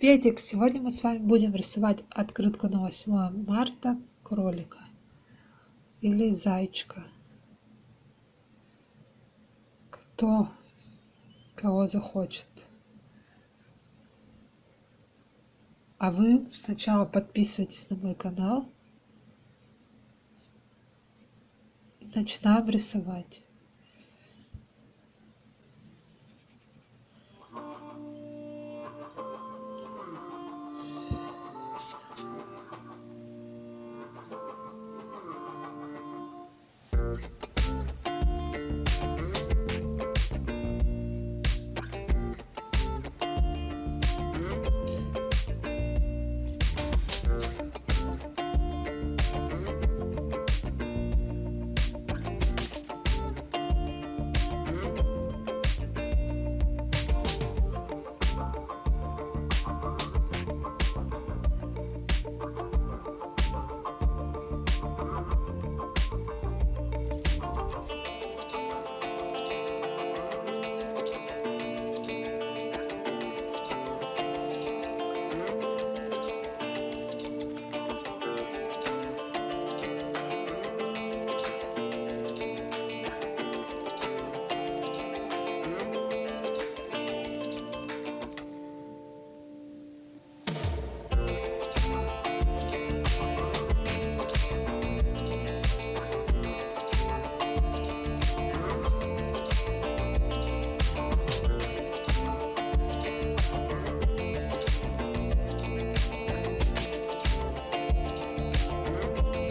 Приветик! Сегодня мы с вами будем рисовать открытку на 8 марта кролика или зайчика. Кто кого захочет. А вы сначала подписывайтесь на мой канал. И начинаем рисовать.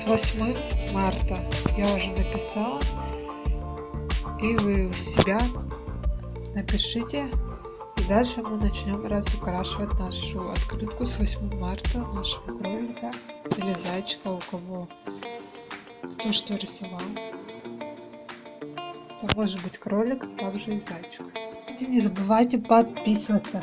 С 8 марта. Я уже написала. И вы у себя напишите. И дальше мы начнем разукрашивать нашу открытку с 8 марта нашего кролика или зайчика у кого то что рисовал. Это может быть кролик также и зайчик. И не забывайте подписываться